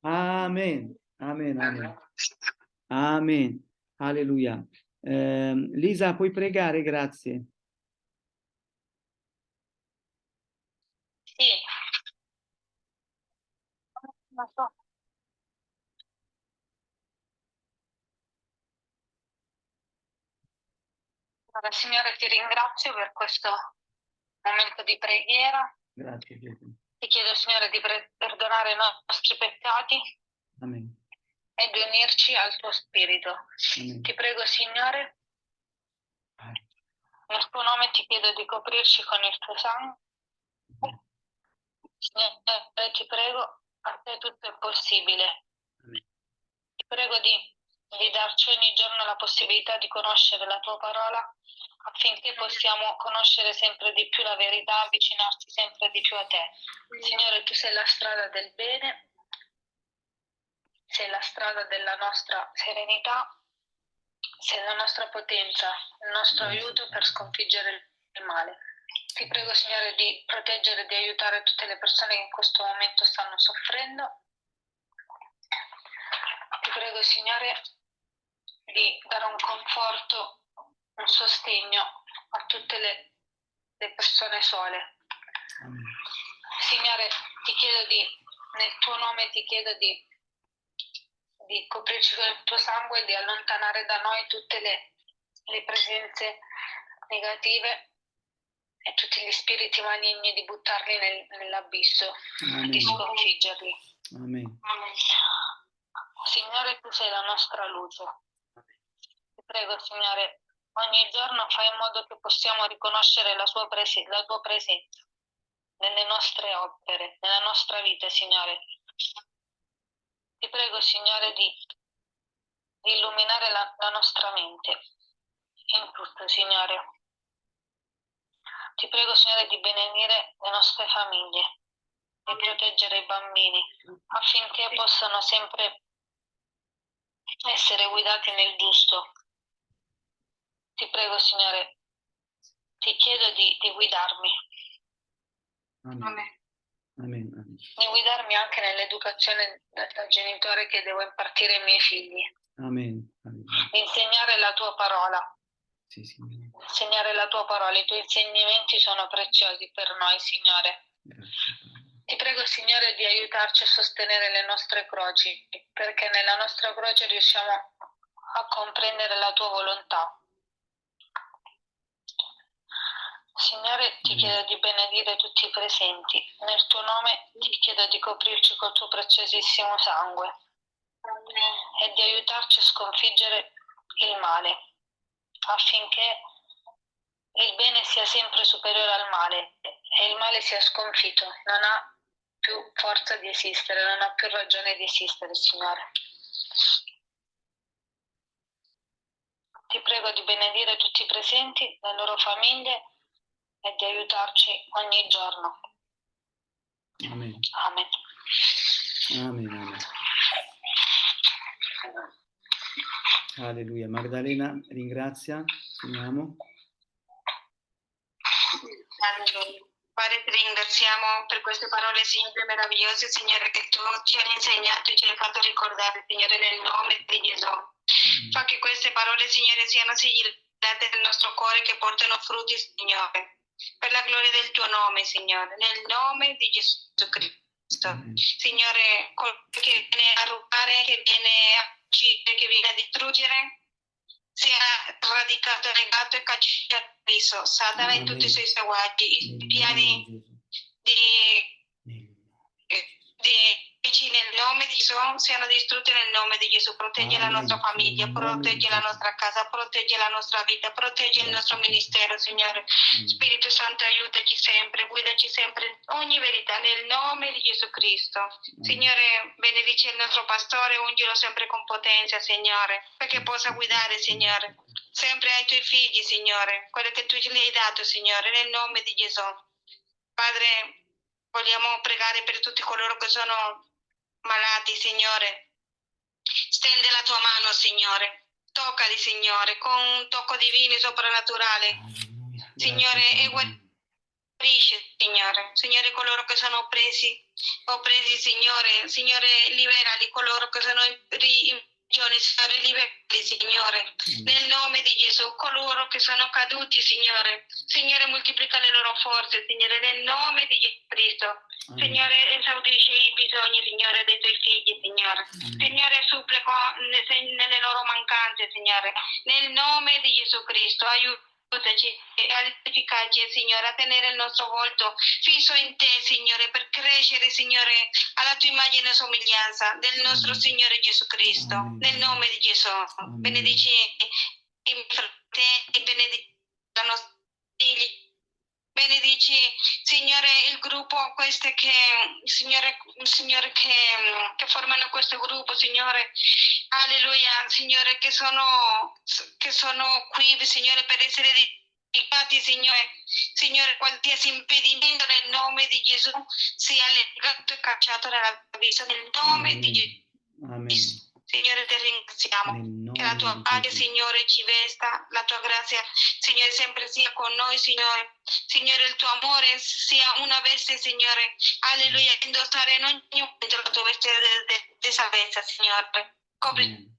B: Amen, amen, amen. Amen. Alleluia. Ehm, Lisa, puoi pregare? Grazie.
A: Sì.
E: Non so. Allora, Signore, ti ringrazio per questo momento di preghiera.
B: Grazie Gesù.
E: Ti chiedo, Signore, di perdonare i nostri peccati
B: Amen.
E: e di unirci al tuo spirito.
B: Amen.
E: Ti prego, Signore, nel tuo nome ti chiedo di coprirci con il tuo sangue. Signore, ti prego, a te tutto è possibile. Ti prego di, di darci ogni giorno la possibilità di conoscere la tua parola affinché possiamo conoscere sempre di più la verità, avvicinarci sempre di più a te. Signore, tu sei la strada del bene, sei la strada della nostra serenità, sei la nostra potenza, il nostro aiuto per sconfiggere il male. Ti prego, Signore, di proteggere e di aiutare tutte le persone che in questo momento stanno soffrendo. Ti prego, Signore, di dare un conforto, un sostegno a tutte le, le persone sole. Signore, ti chiedo di, nel tuo nome ti chiedo di, di coprirci con il tuo sangue e di allontanare da noi tutte le, le presenze negative e tutti gli spiriti maligni, di buttarli nel- nell'abisso, di
B: Amen.
E: sconfiggerli.
B: Amen.
E: Signore, tu sei la nostra luce. Ti prego, Signore, ogni giorno fai in modo che possiamo riconoscere la, sua prese- la tua presenza nelle nostre opere, nella nostra vita, Signore. Ti prego, Signore, di, di illuminare la, la nostra mente in tutto, Signore. Ti prego, Signore, di benedire le nostre famiglie, di proteggere i bambini affinché possano sempre essere guidati nel giusto. Ti prego, Signore, ti chiedo di, di guidarmi,
B: Amen. Amen. Amen.
E: di guidarmi anche nell'educazione da, da genitore che devo impartire ai miei figli,
B: Amen. Amen.
E: di insegnare la tua parola,
B: Sì, Signore.
E: insegnare la tua parola. I tuoi insegnamenti sono preziosi per noi, Signore.
B: Grazie.
E: Ti prego, Signore, di aiutarci a sostenere le nostre croci, perché nella nostra croce riusciamo a comprendere la tua volontà. Signore, ti
B: Mm.
E: chiedo di benedire tutti i presenti. Nel tuo nome ti chiedo di coprirci col tuo preziosissimo sangue e di aiutarci a sconfiggere il male, affinché il bene sia sempre superiore al male e il male sia sconfitto. Non ha più forza di esistere, non ha più ragione di esistere, Signore. Ti prego di benedire tutti i presenti, le loro famiglie e di aiutarci ogni giorno.
B: Amen.
E: Amen.
B: Amen. Amen. Alleluia. Magdalena ringrazia. Finiamo.
E: Alleluia. Padre, ti ringraziamo per queste parole, Signore, meravigliose, Signore, che tu ci hai insegnato e ci hai fatto ricordare, Signore, nel nome di Gesù. Fa che queste parole, Signore, siano sigillate nel nostro cuore, che portano frutti, Signore, per la gloria del tuo nome, Signore, nel nome di Gesù Cristo.
B: Amen.
E: Signore, che viene a rubare, che viene a uccidere, che viene a distruggere, sia radicato, negato e cacciato. Satana e tutti i suoi seguaci, i piani
B: di Gesù.
E: di,
B: Nel
E: di dici nel nome di Gesù siano distrutti nel nome di Gesù. Protegge la nostra famiglia, protegge la nostra casa, protegge la nostra vita, protegge il nostro ministero, Signore.
B: Amen.
E: Spirito Santo, aiutaci sempre, guidaci sempre ogni verità nel nome di Gesù Cristo. Signore, benedice il nostro pastore, ungilo sempre con potenza, Signore, perché possa guidare, Signore, sempre ai tuoi figli, Signore, quello che tu gli hai dato, Signore, nel nome di Gesù. Padre, vogliamo pregare per tutti coloro che sono malati, Signore. Stende la tua mano, Signore. Toccali, Signore, con un tocco divino e soprannaturale. Signore, e
B: Padre.
E: Guarisci, Signore. Signore, coloro che sono oppresi, oppresi, Signore. Signore, liberali coloro che sono in, ri- in
A: prigione, Signore, Signore. Nel nome di Gesù, coloro che sono caduti, Signore. Signore, moltiplica le loro forze, Signore, nel nome di Gesù Cristo.
B: Amen.
A: Signore, esaudisce i bisogni, Signore, dei tuoi figli, Signore.
B: Amen.
A: Signore, supplico nelle loro mancanze, Signore. Nel nome di Gesù Cristo, aiutaci e edificaci, Signore, a tenere il nostro volto fisso in te, Signore, per crescere, Signore, alla tua immagine e somiglianza del nostro. Signore Gesù Cristo.
B: Amen.
A: Nel nome di Gesù.
B: Amen.
A: Benedici i miei fratelli, benedici la nostra figli. Benedici, Signore, il gruppo, queste che, Signore, Signore che, che formano questo gruppo, Signore, alleluia, Signore, che sono, che sono qui, Signore, per essere edificati, Signore, Signore, qualsiasi impedimento nel nome di Gesù sia legato e cacciato dalla vita, nel nome di Gesù.
B: Amen.
A: Signore, ti ringraziamo. Che la tua pace. Signore, ci vesta, la tua grazia, Signore, sempre sia con noi, Signore. Signore, il tuo amore sia una veste, Signore. Alleluia, indossare in ogni momento la tua veste di salvezza, Signore. Coprici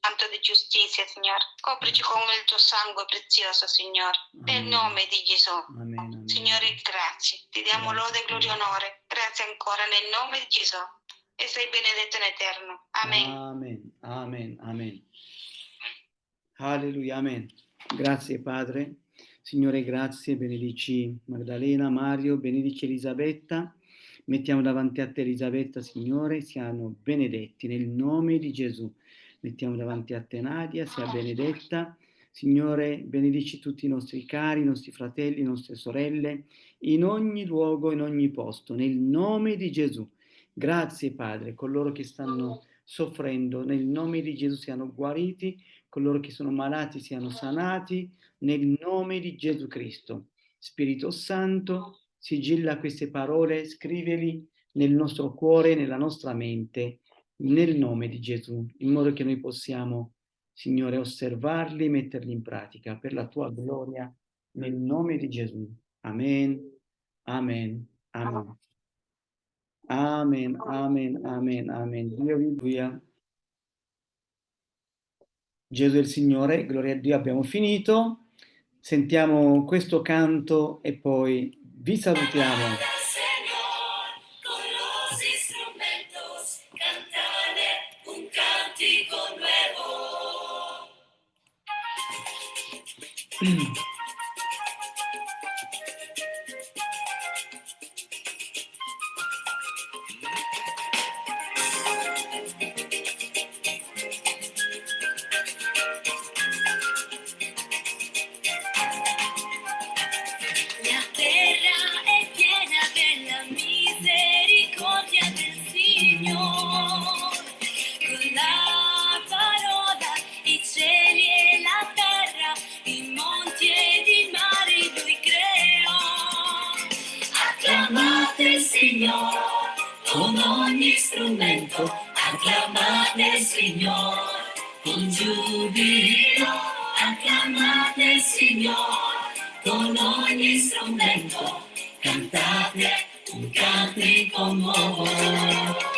A: tanto di giustizia, Signore. Coprici con il tuo sangue prezioso, Signore. Nel nome di Gesù.
B: Amen. Amen.
A: Signore, grazie. Ti diamo lode, gloria e onore. Grazie ancora nel nome di Gesù. E sei benedetto in eterno. Amen.
B: Amen, amen, amen. Alleluia, amen. Grazie Padre. Signore, grazie, benedici Maddalena, Mario, benedici Elisabetta. Mettiamo davanti a te Elisabetta, Signore, siano benedetti nel nome di Gesù. Mettiamo davanti a te Nadia, sia benedetta. Signore, benedici tutti i nostri cari, i nostri fratelli, le nostre sorelle, in ogni luogo, in ogni posto, nel nome di Gesù. Grazie Padre, coloro che stanno soffrendo, nel nome di Gesù siano guariti, coloro che sono malati siano sanati, nel nome di Gesù Cristo. Spirito Santo, sigilla queste parole, scriveli nel nostro cuore, nella nostra mente, nel nome di Gesù, in modo che noi possiamo, Signore, osservarli, metterli in pratica per la tua gloria, nel nome di Gesù. Amen, amen, amen. Amen, amen, amen, amen. Dio vi gloria. Gesù è il Signore, gloria a Dio, abbiamo finito. Sentiamo questo canto e poi vi salutiamo.
C: Señor, cantico nuovo.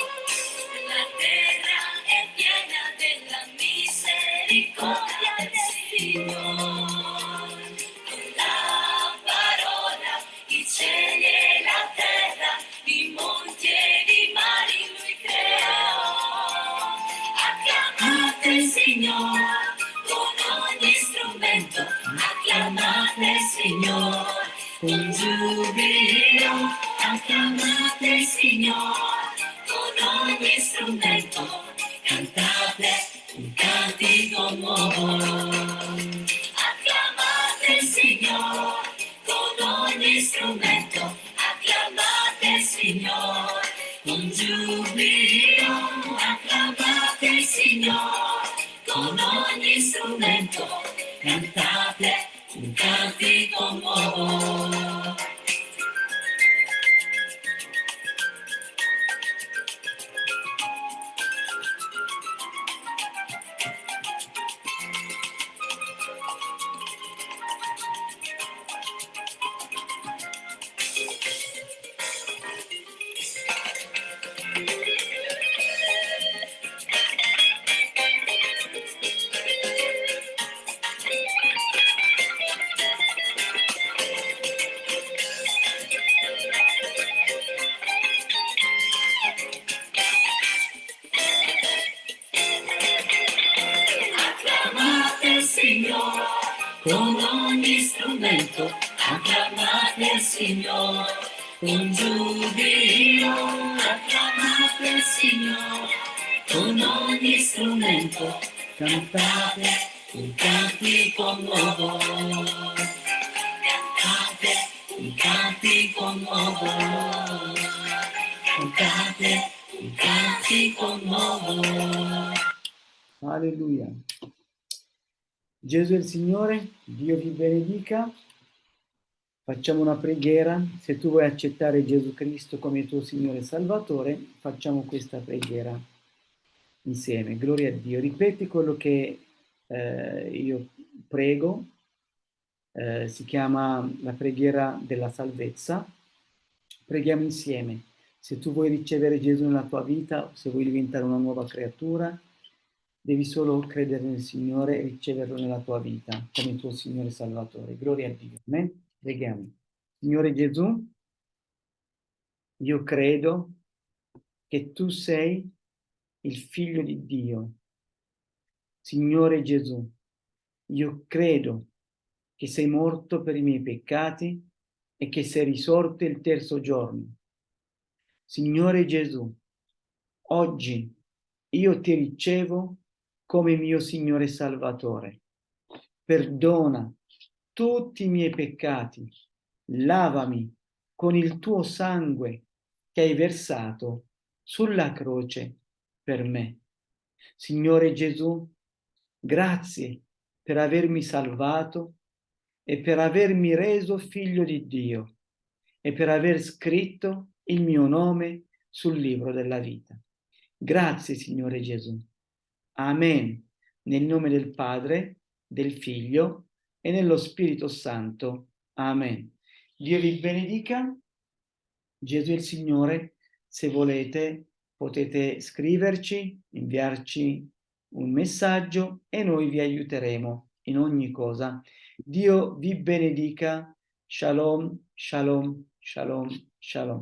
C: Cantate un cantico nuovo.
B: Alleluia. Gesù è il Signore, Dio vi benedica. Facciamo una preghiera. Se tu vuoi accettare Gesù Cristo come tuo Signore e Salvatore, facciamo questa preghiera insieme. Gloria a Dio. Ripeti quello che eh, io prego. Eh, si chiama la preghiera della salvezza. Preghiamo insieme. Se tu vuoi ricevere Gesù nella tua vita, se vuoi diventare una nuova creatura, devi solo credere nel Signore e riceverlo nella tua vita come tuo Signore Salvatore. Gloria a Dio. Amen. Preghiamo. Signore Gesù, io credo che tu sei il figlio di Dio. Signore Gesù, io credo che sei morto per i miei peccati e che sei risorto il terzo giorno. Signore Gesù, oggi io ti ricevo come mio Signore Salvatore. Perdona tutti i miei peccati, lavami con il tuo sangue che hai versato sulla croce per me. Signore Gesù, grazie per avermi salvato e per avermi reso figlio di Dio e per aver scritto il mio nome sul libro della vita. Grazie Signore Gesù. Amen. Nel nome del Padre, del Figlio e nello Spirito Santo. Amen. Dio vi benedica. Gesù è il Signore. Se volete potete scriverci, inviarci un messaggio e noi vi aiuteremo in ogni cosa. Dio vi benedica. Shalom, shalom, shalom, shalom.